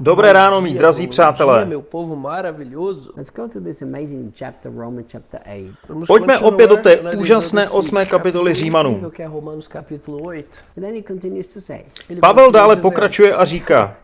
Dobré ráno, mý drazí přátelé. dia, meu povo maravilhoso. Let's go to this amazing chapter, Romans chapter 8. Vamos Pojďme opět do té úžasné osmé kapitoly capítulo Římanům. incrível Que é Romanos capítulo 8. And then he continues to say, Ele Pavel dále pokračuje a říká,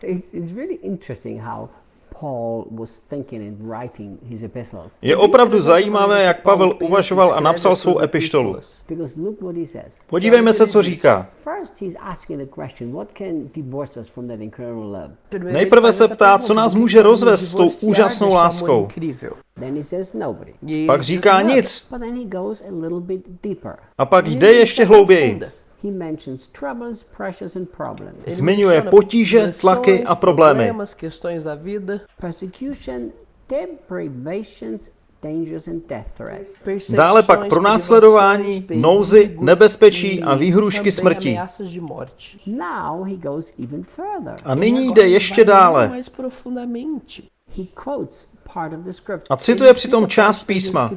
it's, it's really interesting how Paul was thinking and writing his epistles. je opravdu zajímavé, jak Pavel uvažoval a napsal svou epištolu. Because look what he says. Podívejme se, co říká. First, he's asking the question, what can divorce us from that incredible love? Primeiro Nejprve se ptá, co nás může rozvést s tou úžasnou láskou. incrível? Then he says nobody. Ele Pak říká nic. But then he goes a little bit deeper. A pak jde ještě hlouběji. Aprofunda. He mentions troubles, pressures, and problems. Ele Zmiňuje potíže, tlaky a problémy. problemas, questões da vida, Persecution, deprivations, dangers, and death threats. Dále pak pronásledování, privações, nouzy, nebezpečí e a výhrušky smrti. ameaças de morte. Now he goes even further. A nyní jde ještě dále mais profundamente. He quotes part of the scripture. a cituje přitom část písma.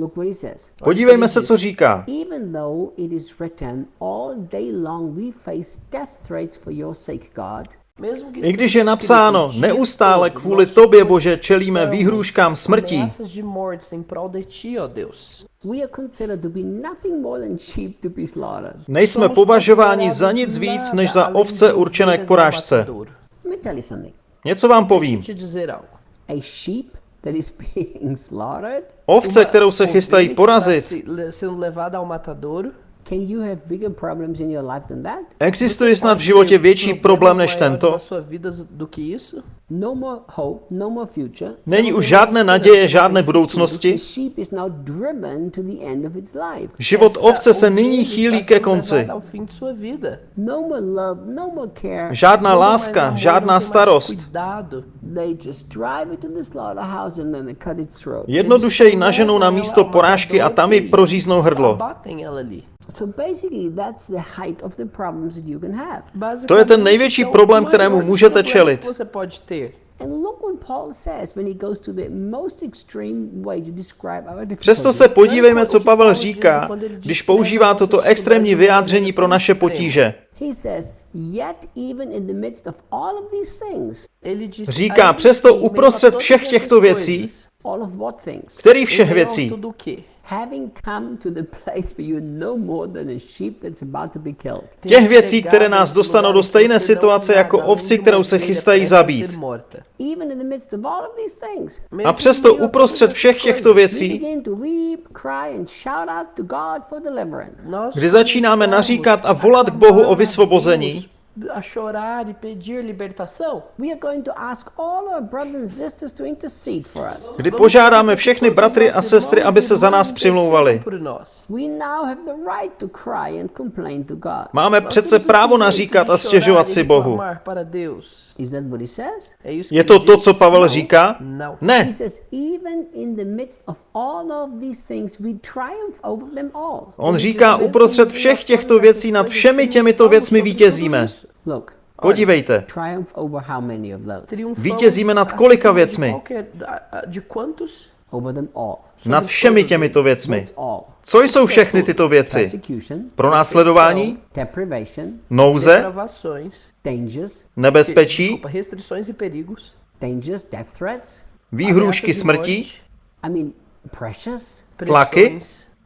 Escrituras. Look what he says. Podívejme se, co říká. Even though it is written, all day long we face death threats for your sake, God. Mesmo que I když je napsáno, neustále kvůli tobě, Bože, čelíme výhrůžkám smrtí, ameaças de mortes em prol de ti, ó Deus. We are considered to be nothing more than sheep to be slaughtered. nejsme považováni za nic víc, než za ovce určené k porážce. Něco vám povím. A sheep that is being slaughtered, Ovce, kterou se chystají porazit, está se- le- sendo levada ao matadouro. can you have bigger problems in your life than that? existuje snad v životě větší problém než tento? No more hope, no more future. Není už žádné naděje, žádné budoucnosti? The sheep is now driven to the end of its life. Život ovce se nyní chýlí ke konci. No more love, no more care. Žádná láska, žádná starost. Jednoduše ji naženou na místo porážky a tam ji proříznou hrdlo. To je ten největší problém, kterému můžete čelit. Que Você pode ter. And look what Paul says when he goes to the most extreme way to describe our Přesto se podívejme, co Pavel říká, když používá toto extrémní vyjádření pro naše potíže. He says, yet even in the midst of all of these things, Ele diz, Říká, přesto uprostřed všech těchto věcí, coisas, all of what things? Který em všech věcí? Tudo o quê? Having come to the place where you're no more than a sheep that's about to be killed. Těch věcí, které nás dostanou do stejné situace jako ovci, kterou se chystají zabít. Even in the midst of all of these things, A přesto uprostřed všech těchto we věcí, begin to weep, cry, and shout out to God for deliverance. kdy začínáme naříkat a volat k Bohu o vysvobození, a chorar e pedir libertação, We are going to ask all our brothers and sisters to intercede for us. kdy požádáme všechny bratry a sestry, aby se za nás přimlouvali. por nós. We now have the right to cry and complain to God. Máme přece právo naříkat a chorar stěžovat e si Bohu. Je to to, co Pavel říká? Ne. says, even in the midst of all of these things, we triumph over them all. On říká, uprostřed všech těchto věcí nad všemi těmito věcmi vítězíme. Look, Podívejte, Vítězíme nad kolika věcmi? nad všemi těmito věcmi. Co jsou všechny tyto věci? Pro následování, nouze, nebezpečí, e výhrušky smrti. Tlaky?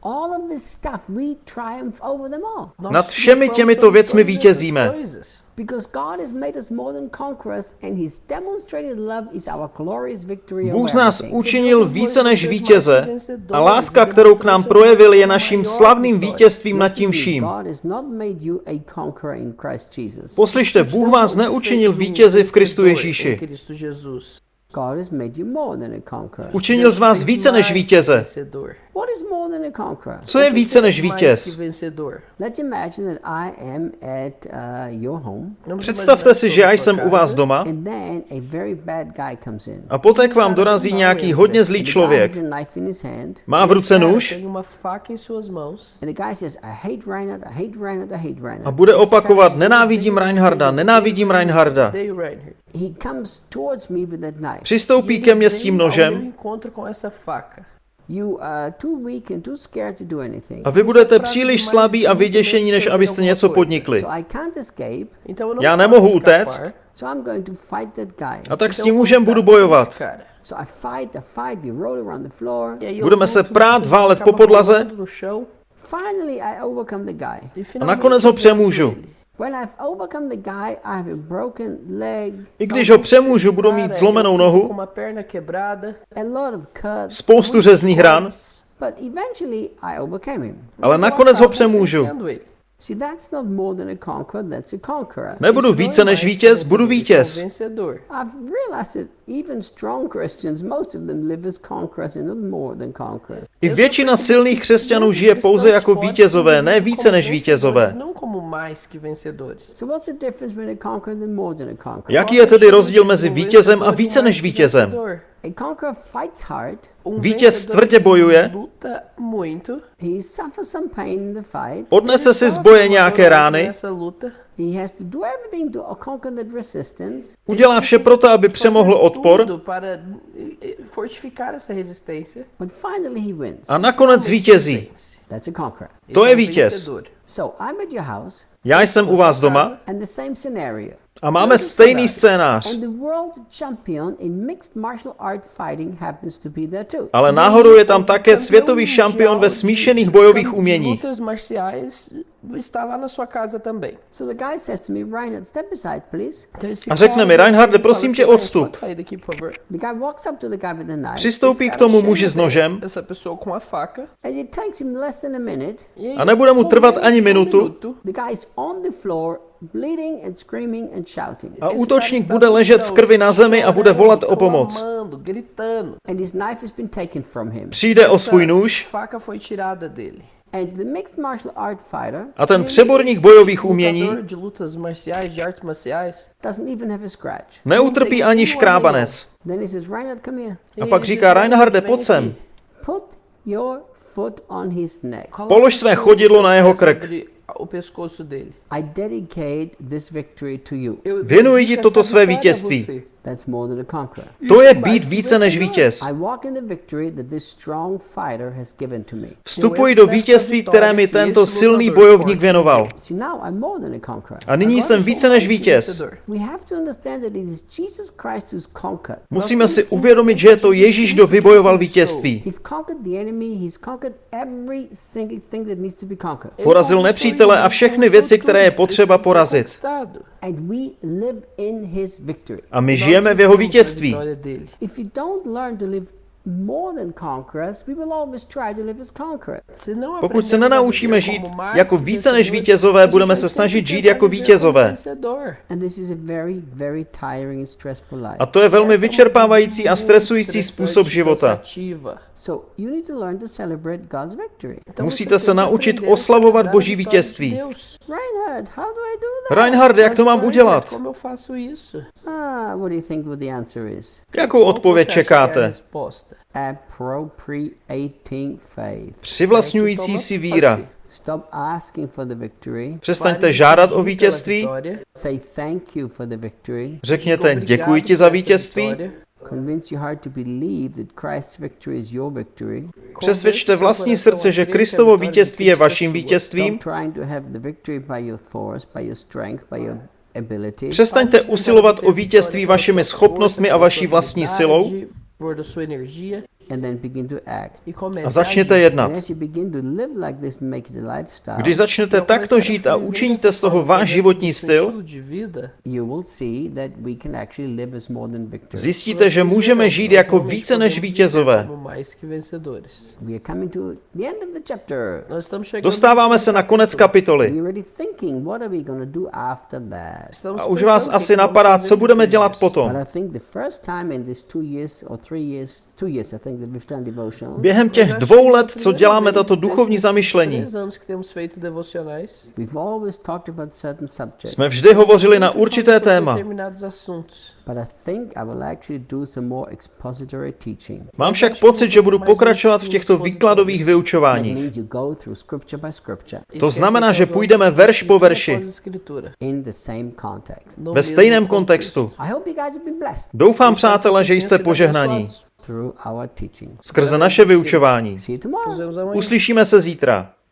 Pressões. All of this stuff, we triumph over them all. Nós Nad všemi těmito věcmi vítězíme. coisas. Because God has made us more than conquerors, and His demonstrated love is our glorious victory Bůh z nás učinil více než vítěze a láska, kterou k nám projevil, je naším slavným vítězstvím nad tím vším. God has not made you a conqueror in Christ Jesus. Poslyšte, Bůh vás neučinil vítězi v Kristu Ježíši. Cristo Jesus. God has made you more than a conqueror. Učinil z vás více než vítěze. Vencedor. What is more than a conqueror? Co je více než vítěz? vencedor. Let's imagine that I am at uh, your home, Vamos Představte si, že já jsem u vás doma and then a very bad guy comes in. a poté k vám dorazí nějaký hodně zlý člověk. Má v ruce nůž Tem uma faca em suas mãos. and the guy says, "I hate Reinhard. I hate Reinhard. I hate a Reinhard." bude opakovat, nenávidím Reinharda, nenávidím Reinharda. Odeio Reinhard. He comes towards me with that knife. Přistoupí ke mně s tím nožem encontro com essa faca. You are too weak and too scared to do anything. A vy budete příliš slabí a vyděšení, než abyste něco podnikli. Já nemohu utéct, so I'm going to fight that guy. a tak s tím mužem budu bojovat. Budeme se prát, válet po podlaze. rolando chão, Finally, I overcome the guy. finalmente nakonec ho přemůžu. Ele. When I've overcome the guy, I have a broken leg, I když ho přemůžu, budu mít zlomenou nohu, cuts, spoustu řezných ran, but eventually I overcame him. ale nakonec ho přemůžu. Nebudu více než vítěz, budu vítěz. I většina silných křesťanů žije pouze jako vítězové, ne více než vítězové. Como mais que vencedores. Jaký je tedy rozdíl mezi vítězem a více než vítězem? Um Vítěz vencedor tvrdě bojuje. Luta muito. he suffers some pain in the fight, Odnese si z sofre boje nějaké rány, Nessa luta. he has to do everything to conquer that resistance, udělá vše proto, aby přemohl odpor tudo para eh, eh, a nakonec conqueror. To je um vítěz. So I'm at your house Já jsem u vás doma a máme stejný scénář. And the world champion in mixed martial art fighting happens to be there too. Ale náhodou je tam také světový šampion ve smíšených bojových esse A řekne mi, Reinharde, prosím tě, assim, "Reinhard, odstup." Přistoupí k tomu muži s nožem. A nebude mu trvat ani minutu. Minuto, The guy is on the floor, bleeding and screaming and shouting. a útočník bude ležet v krvi na zemi a bude volat o pomoc. clamando, gritando. And his knife has been taken from him. Přijde o svůj nůž faca foi tirada dele. And the mixed martial art fighter a ten přeborník bojových umění neutrpí ani škrábanec. Then he says, Reinhard, come here. A pak říká, "Reinhard, Reinharde, pojď sem. aqui." Put your foot on his neck. Coloca Polož své chodidlo na jeho krk. O pescoço dele. I dedicate this victory to you. Eu Věnuji ti dedico toto své vítězství. Você. That's more than a conqueror. To je být více než vítěz. Vstupuji do vítězství, které mi tento silný bojovník věnoval. A nyní jsem více než vítěz. Musíme si uvědomit, že je to Ježíš, kdo vybojoval vítězství. Porazil nepřítele a všechny věci, které je potřeba porazit. conquistado. And we live in his victory. A my Nós žijeme v jeho vítězství. Pokud se nenaučíme žít jako více než vítězové, budeme se snažit žít jako vítězové. a to je velmi vyčerpávající a stresující způsob života. Cansativa. So you need to learn to celebrate God's victory. Então Musíte se naučit oslavovat Boží vítězství. Reinhard, how do I do that? Reinhard, jak to mám udělat? Ah, what do you think what the answer is? Jakou odpověď čekáte? Přivlastňující si víra. Stop asking for the victory. Přestaňte žádat o vítězství, vitória. Say thank you for the victory. řekněte děkuji ti za vítězství, vitória. Convince your heart to believe that Christ's victory is your victory. přesvědčte vlastní srdce, že Kristovo vítězství je vaším vítězstvím. Stop trying to have the victory by your force, by your strength, by your ability. Přestaňte usilovat o vítězství vašimi schopnostmi a vaší vlastní silou A začněte jednat. And as you begin to live like this and make it a lifestyle, Když začnete takto žít a učiníte z toho váš životní styl, Estilo de vida, you will see that we can actually live as more than victors. zjistíte, že můžeme žít jako více než vítězové. como mais que vencedores. We are coming to the end of the chapter. Nós estamos chegando Dostáváme se na konec kapitoly. We're already thinking, what are we going to do after that? Estamos A už vás asi napadá, co budeme dělat potom. Během těch dvou let, co děláme tato duchovní zamyšlení, jsme vždy hovořili na určité téma. determinados assuntos. But I think I will actually do some more expository teaching. Mám však pocit, že budu pokračovat v těchto výkladových vyučováních. quer znamená, že půjdeme verš po verši. No Ve stejném kontextu. Doufám, přátelé, že jste požehnaní. Abençoados. through our teaching. skrze naše vyučování. Uslyšíme se zítra.